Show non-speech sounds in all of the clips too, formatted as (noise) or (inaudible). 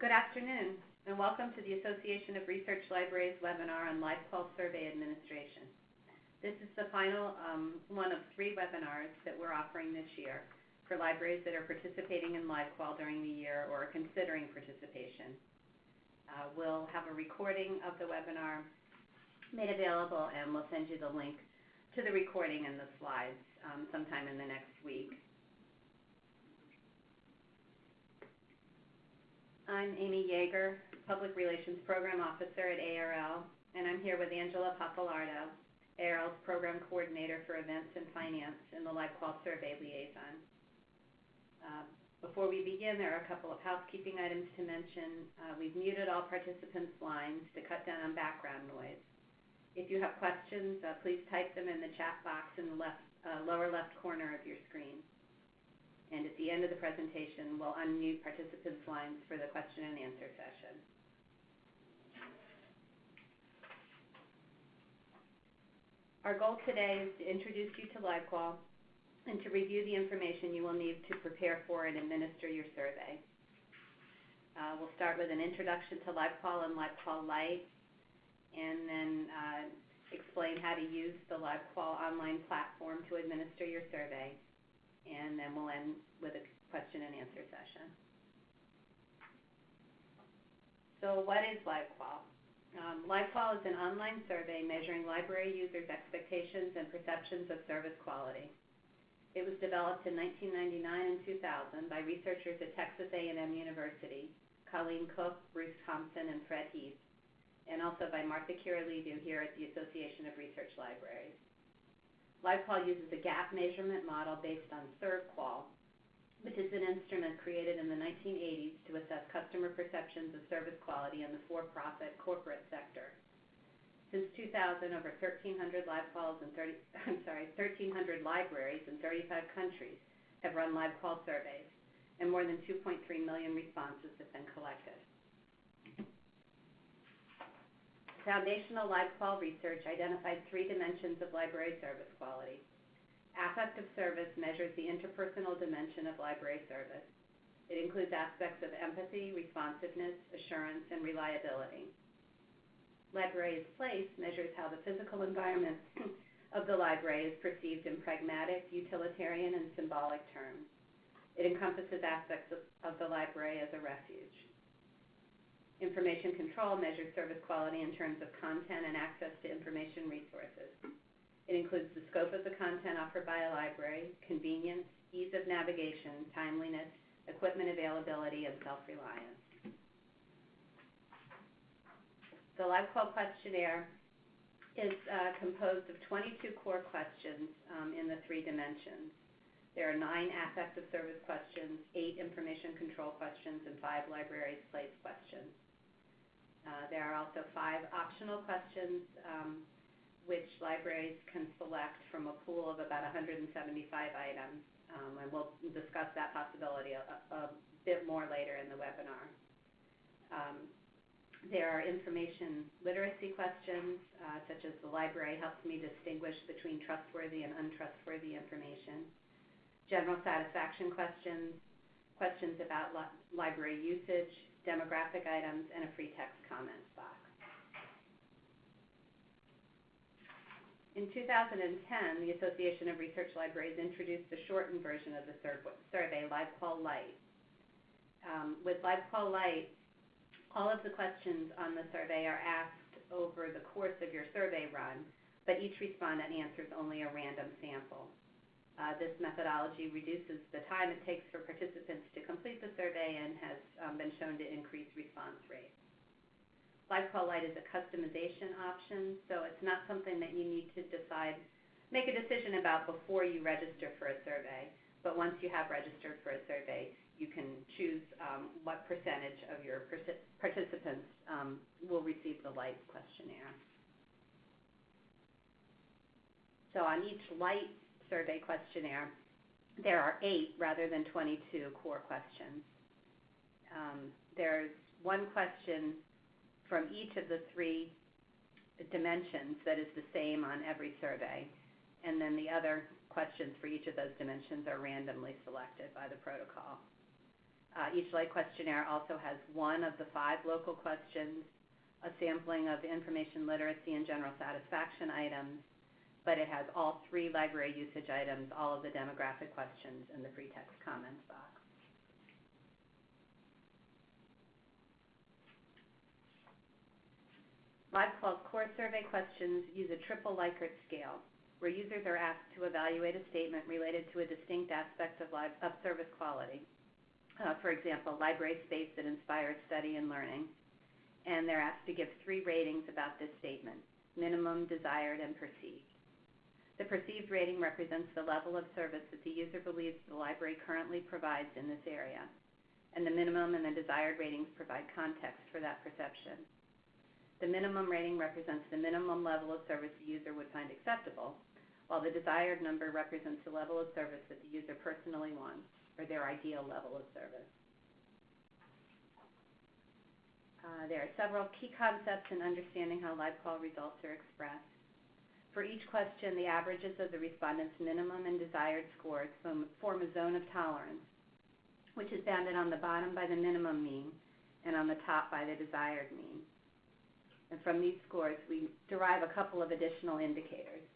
Good afternoon, and welcome to the Association of Research Libraries webinar on LibQUAL survey administration. This is the final um, one of three webinars that we're offering this year for libraries that are participating in LibQUAL during the year or are considering participation. Uh, we'll have a recording of the webinar made available and we'll send you the link to the recording and the slides um, sometime in the next week. I'm Amy Yeager, Public Relations Program Officer at ARL, and I'm here with Angela Pappalardo, ARL's Program Coordinator for Events and Finance and the LibQUAL Survey Liaison. Uh, before we begin, there are a couple of housekeeping items to mention. Uh, we've muted all participants' lines to cut down on background noise. If you have questions, uh, please type them in the chat box in the lower left corner of your screen and at the end of the presentation, we'll unmute participants' lines for the question and answer session. Our goal today is to introduce you to LibQUAL and to review the information you will need to prepare for and administer your survey. Uh, we'll start with an introduction to LibQUAL and LibQUAL Lite, and then uh, explain how to use the LibQUAL online platform to administer your survey and then we'll end with a question and answer session. So what is LibQUAL? Um, LibQUAL is an online survey measuring library users' expectations and perceptions of service quality. It was developed in 1999 and 2000 by researchers at Texas A&M University, Colleen Cook, Bruce Thompson, and Fred Heath, and also by Martha Kyrillidou here at the Association of Research Libraries. LibQUAL uses a gap measurement model based on ServQual, which is an instrument created in the 1980s to assess customer perceptions of service quality in the for-profit corporate sector. Since 2000, over 1,300 LibQUALs and 30, (laughs) I'm sorry, 1,300 libraries in 35 countries have run LibQUAL surveys, and more than 2.3 million responses have been collected. Foundational LibQUAL research identified three dimensions of library service quality. Affective service measures the interpersonal dimension of library service. It includes aspects of empathy, responsiveness, assurance, and reliability. Library's place measures how the physical environment (laughs) of the library is perceived in pragmatic, utilitarian, and symbolic terms. It encompasses aspects of the library as a refuge. Information control measures service quality in terms of content and access to information resources. It includes the scope of the content offered by a library, convenience, ease of navigation, timeliness, equipment availability, and self-reliance. The LibQUAL questionnaire is uh, composed of 22 core questions um, in the three dimensions. There are nine affective service questions, eight information control questions, and five libraries place questions. Uh, there are also five optional questions um, which libraries can select from a pool of about 175 items, um, and we'll discuss that possibility a, a, bit more later in the webinar. Um, there are information literacy questions, uh, such as the library helps me distinguish between trustworthy and untrustworthy information. General satisfaction questions, questions about li library usage, demographic items, and a free text comments box. In 2010, the Association of Research Libraries introduced a shortened version of the survey, LibQUAL Lite. Um, with LibQUAL Lite, all of the questions on the survey are asked over the course of your survey run, but each respondent answers only a random sample. Uh, this methodology reduces the time it takes for participants to complete the survey and has um, been shown to increase response rates. LibQUAL Lite is a customization option, so it's not something that you need to decide, make a decision about before you register for a survey. But once you have registered for a survey, you can choose um, what percentage of your participants um, will receive the Lite questionnaire. So on each Lite survey questionnaire, there are eight rather than 22 core questions. Um, there's one question from each of the three dimensions that is the same on every survey, and then the other questions for each of those dimensions are randomly selected by the protocol. Uh, each light questionnaire also has one of the five local questions, a sampling of information literacy and general satisfaction items, but it has all three library usage items, all of the demographic questions, and the free text comments box. LibQUAL's core survey questions use a triple Likert scale, where users are asked to evaluate a statement related to a distinct aspect of, live, of service quality. Uh, for example, library space that inspires study and learning. And they're asked to give three ratings about this statement, minimum, desired, and perceived. The perceived rating represents the level of service that the user believes the library currently provides in this area, and the minimum and the desired ratings provide context for that perception. The minimum rating represents the minimum level of service the user would find acceptable, while the desired number represents the level of service that the user personally wants, or their ideal level of service. Uh, there are several key concepts in understanding how LibQUAL results are expressed. For each question, the averages of the respondents' minimum and desired scores form a zone of tolerance, which is bounded on the bottom by the minimum mean and on the top by the desired mean. And from these scores, we derive a couple of additional indicators.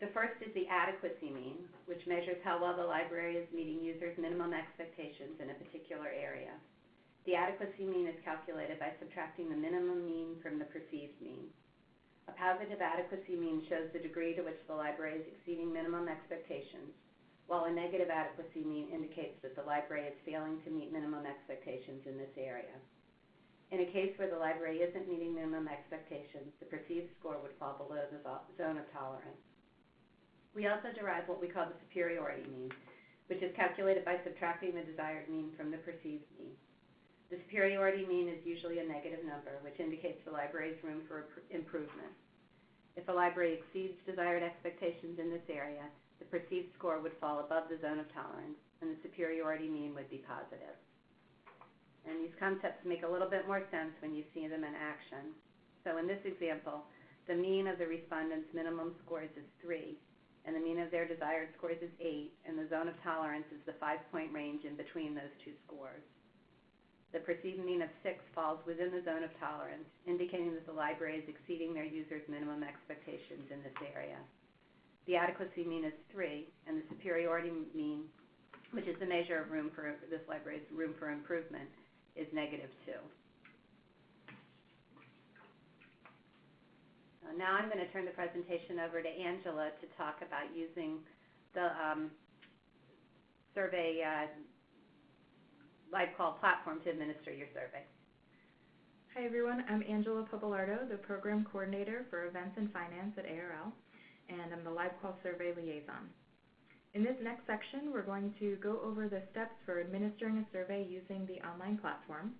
The first is the adequacy mean, which measures how well the library is meeting users' minimum expectations in a particular area. The adequacy mean is calculated by subtracting the minimum mean from the perceived mean. A positive adequacy mean shows the degree to which the library is exceeding minimum expectations, while a negative adequacy mean indicates that the library is failing to meet minimum expectations in this area. In a case where the library isn't meeting minimum expectations, the perceived score would fall below the zone of tolerance. We also derive what we call the superiority mean, which is calculated by subtracting the desired mean from the perceived mean. The superiority mean is usually a negative number, which indicates the library's room for improvement. If a library exceeds desired expectations in this area, the perceived score would fall above the zone of tolerance, and the superiority mean would be positive. And these concepts make a little bit more sense when you see them in action. So in this example, the mean of the respondents' minimum scores is 3, and the mean of their desired scores is 8, and the zone of tolerance is the five-point range in between those two scores. The perceived mean of 6 falls within the zone of tolerance, indicating that the library is exceeding their users' minimum expectations in this area. The adequacy mean is 3, and the superiority mean, which is the measure of room for this library's room for improvement, is negative 2. Uh, now I'm going to turn the presentation over to Angela to talk about using the um, survey uh, LibQUAL platform to administer your survey. Hi everyone, I'm Angela Pappalardo, the Program Coordinator for Events and Finance at ARL, and I'm the LibQUAL Survey Liaison. In this next section, we're going to go over the steps for administering a survey using the online platform.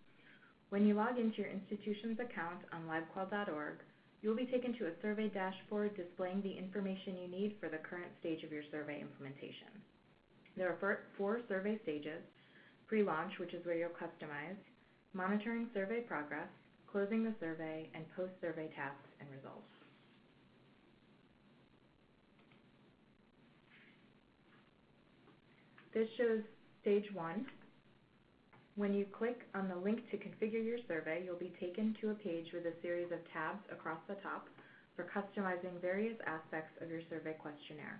When you log into your institution's account on libqual.org, you'll be taken to a survey dashboard displaying the information you need for the current stage of your survey implementation. There are four survey stages, pre-launch, which is where you'll customize, monitoring survey progress, closing the survey, and post-survey tasks and results. This shows stage one. When you click on the link to configure your survey, you'll be taken to a page with a series of tabs across the top for customizing various aspects of your survey questionnaire.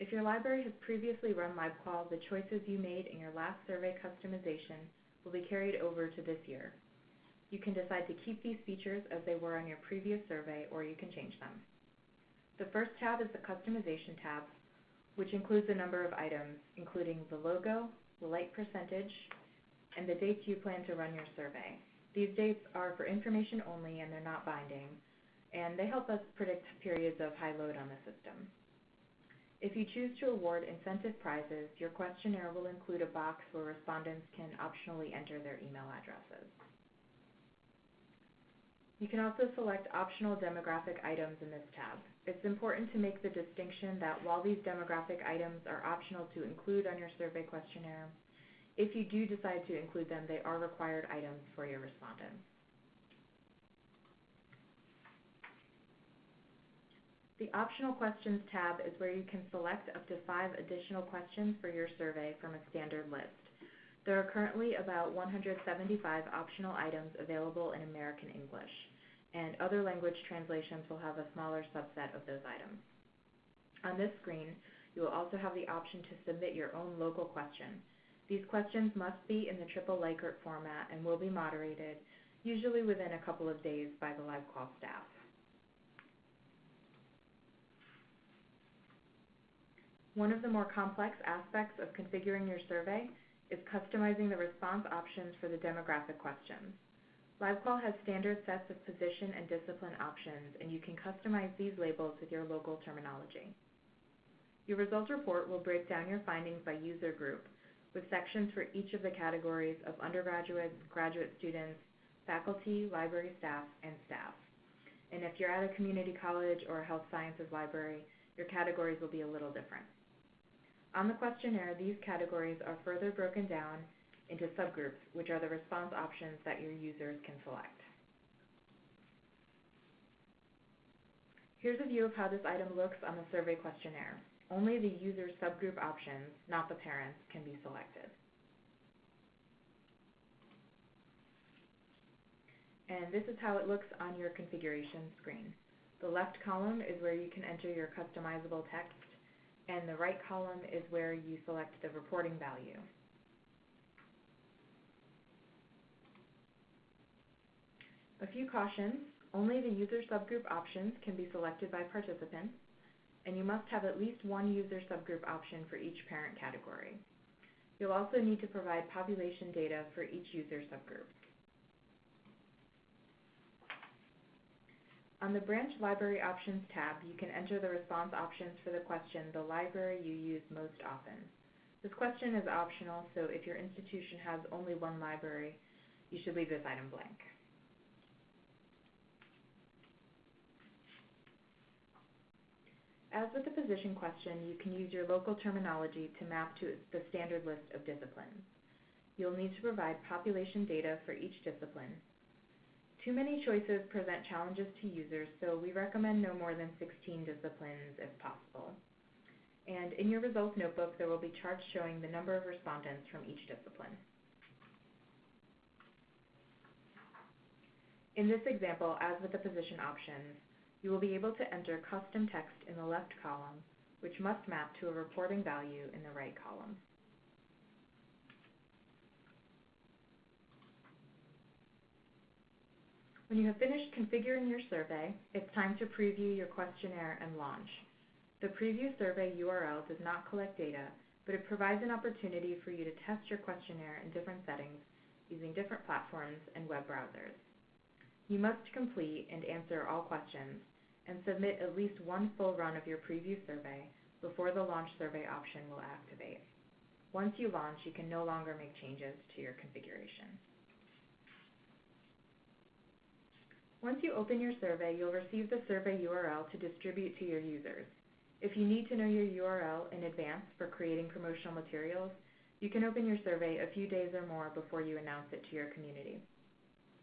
If your library has previously run LibQUAL, the choices you made in your last survey customization will be carried over to this year. You can decide to keep these features as they were on your previous survey, or you can change them. The first tab is the Customization tab, which includes a number of items, including the logo, the like percentage, and the dates you plan to run your survey. These dates are for information only and they're not binding, and they help us predict periods of high load on the system. If you choose to award incentive prizes, your questionnaire will include a box where respondents can optionally enter their email addresses. You can also select optional demographic items in this tab. It's important to make the distinction that while these demographic items are optional to include on your survey questionnaire, if you do decide to include them, they are required items for your respondents. The Optional Questions tab is where you can select up to five additional questions for your survey from a standard list. There are currently about 175 optional items available in American English, and other language translations will have a smaller subset of those items. On this screen, you will also have the option to submit your own local question. These questions must be in the triple Likert format and will be moderated, usually within a couple of days by the LibQUAL staff. One of the more complex aspects of configuring your survey is customizing the response options for the demographic questions. LibQUAL has standard sets of position and discipline options, and you can customize these labels with your local terminology. Your results report will break down your findings by user group, with sections for each of the categories of undergraduates, graduate students, faculty, library staff, and staff. And if you're at a community college or a health sciences library, your categories will be a little different. On the questionnaire, these categories are further broken down into subgroups, which are the response options that your users can select. Here's a view of how this item looks on the survey questionnaire. Only the user subgroup options, not the parents, can be selected. And this is how it looks on your configuration screen. The left column is where you can enter your customizable text, and the right column is where you select the reporting value. A few cautions. Only the user subgroup options can be selected by participants, and you must have at least one user subgroup option for each parent category. You'll also need to provide population data for each user subgroup. On the Branch Library Options tab, you can enter the response options for the question, the library you use most often. This question is optional, so if your institution has only one library, you should leave this item blank. As with the position question, you can use your local terminology to map to the standard list of disciplines. You'll need to provide population data for each discipline. Too many choices present challenges to users, so we recommend no more than 16 disciplines if possible. And in your results notebook, there will be charts showing the number of respondents from each discipline. In this example, as with the position options, you will be able to enter custom text in the left column, which must map to a reporting value in the right column. When you have finished configuring your survey, it's time to preview your questionnaire and launch. The preview survey URL does not collect data, but it provides an opportunity for you to test your questionnaire in different settings using different platforms and web browsers. You must complete and answer all questions and submit at least one full run of your preview survey before the launch survey option will activate. Once you launch, you can no longer make changes to your configuration. Once you open your survey, you'll receive the survey URL to distribute to your users. If you need to know your URL in advance for creating promotional materials, you can open your survey a few days or more before you announce it to your community.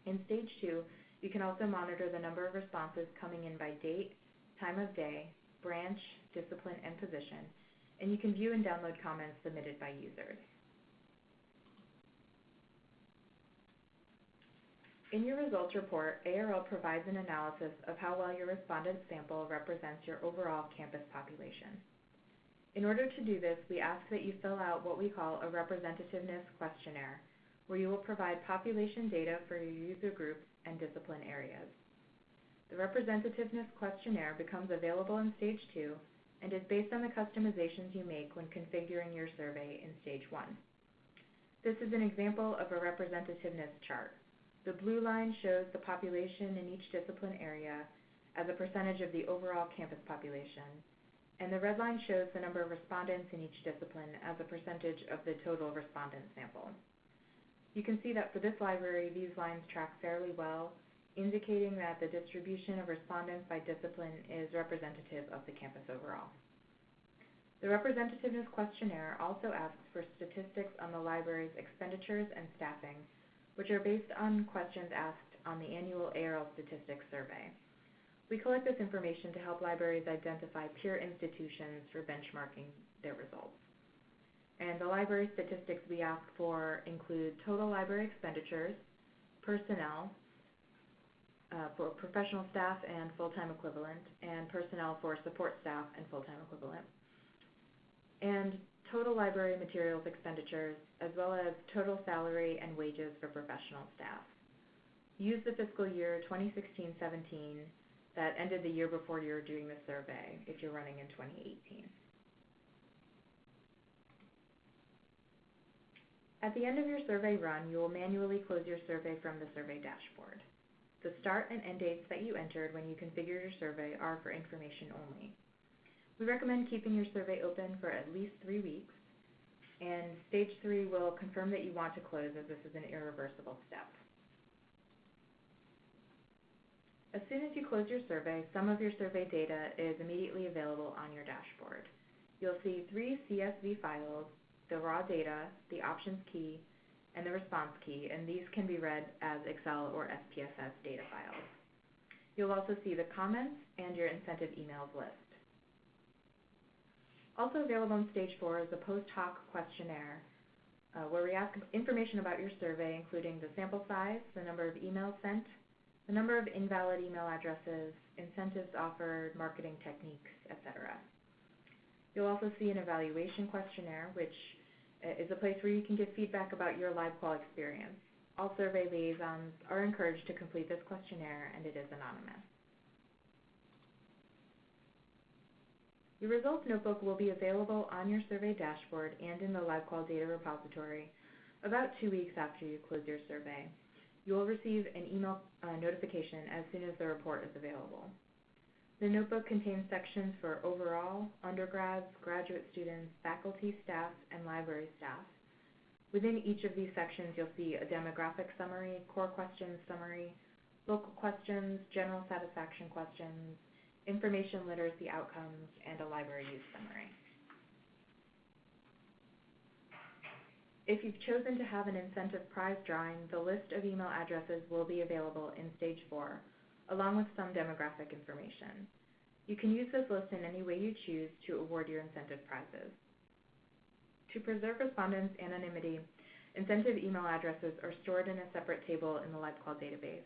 In stage two, you can also monitor the number of responses coming in by date, time of day, branch, discipline, and position, and you can view and download comments submitted by users. In your results report, ARL provides an analysis of how well your respondent sample represents your overall campus population. In order to do this, we ask that you fill out what we call a representativeness questionnaire, where you will provide population data for your user groups and discipline areas. The representativeness questionnaire becomes available in Stage 2 and is based on the customizations you make when configuring your survey in Stage 1. This is an example of a representativeness chart. The blue line shows the population in each discipline area as a percentage of the overall campus population, and the red line shows the number of respondents in each discipline as a percentage of the total respondent sample. You can see that for this library, these lines track fairly well, indicating that the distribution of respondents by discipline is representative of the campus overall. The representativeness questionnaire also asks for statistics on the library's expenditures and staffing, which are based on questions asked on the annual ARL Statistics Survey. We collect this information to help libraries identify peer institutions for benchmarking their results. And the library statistics we ask for include total library expenditures, personnel, uh, for professional staff and full-time equivalent, and personnel for support staff and full-time equivalent, and total library materials expenditures, as well as total salary and wages for professional staff. Use the fiscal year 2016-17 that ended the year before you're doing the survey if you're running in 2018. At the end of your survey run, you will manually close your survey from the survey dashboard. The start and end dates that you entered when you configured your survey are for information only. We recommend keeping your survey open for at least three weeks, and stage three will confirm that you want to close as this is an irreversible step. As soon as you close your survey, some of your survey data is immediately available on your dashboard. You'll see three CSV files, the raw data, the options key, and the response key, and these can be read as Excel or SPSS data files. You'll also see the comments and your incentive emails list. Also available on stage four is a post hoc questionnaire uh, where we ask information about your survey, including the sample size, the number of emails sent, the number of invalid email addresses, incentives offered, marketing techniques, etc. You'll also see an evaluation questionnaire, which uh, is a place where you can give feedback about your LibQUAL experience. All survey liaisons are encouraged to complete this questionnaire, and it is anonymous. Your results notebook will be available on your survey dashboard and in the LibQUAL data repository about two weeks after you close your survey. You will receive an email uh, notification as soon as the report is available. The notebook contains sections for overall, undergrads, graduate students, faculty, staff, and library staff. Within each of these sections, you'll see a demographic summary, core questions summary, local questions, general satisfaction questions, information literacy outcomes, and a library use summary. If you've chosen to have an incentive prize drawing, the list of email addresses will be available in stage four, along with some demographic information. You can use this list in any way you choose to award your incentive prizes. To preserve respondents' anonymity, incentive email addresses are stored in a separate table in the LibQUAL database,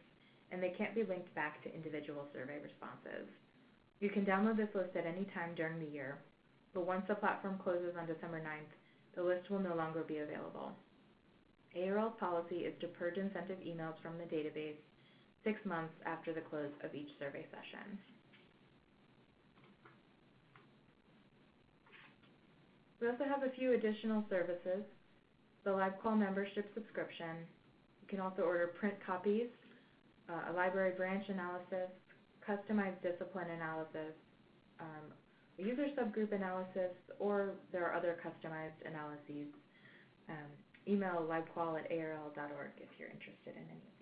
and they can't be linked back to individual survey responses. You can download this list at any time during the year, but once the platform closes on December 9th, the list will no longer be available. ARL's policy is to purge incentive emails from the database six months after the close of each survey session. We also have a few additional services. The LibQUAL membership subscription. You can also order print copies, uh, a library branch analysis, customized discipline analysis, um, user subgroup analysis, or there are other customized analyses. Um, email libqual at arl.org if you're interested in any of these.